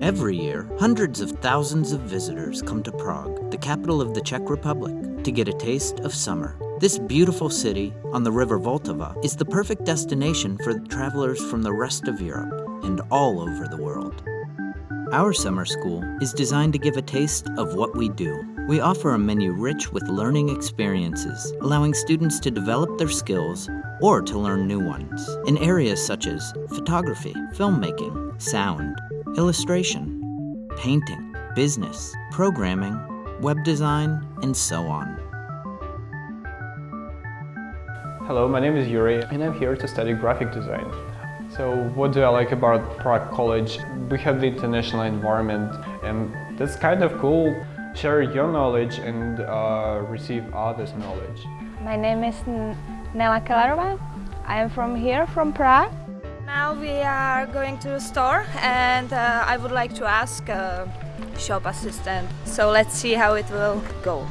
Every year, hundreds of thousands of visitors come to Prague, the capital of the Czech Republic, to get a taste of summer. This beautiful city on the river Vltava is the perfect destination for travelers from the rest of Europe and all over the world. Our summer school is designed to give a taste of what we do. We offer a menu rich with learning experiences, allowing students to develop their skills or to learn new ones in areas such as photography, filmmaking, sound, illustration, painting, business, programming, web design, and so on. Hello, my name is Yuri and I'm here to study graphic design. So what do I like about Prague College? We have the international environment and that's kind of cool share your knowledge and uh, receive others' knowledge. My name is Nela Kalarova. I am from here, from Prague. Now we are going to the store and uh, I would like to ask a shop assistant. So let's see how it will go.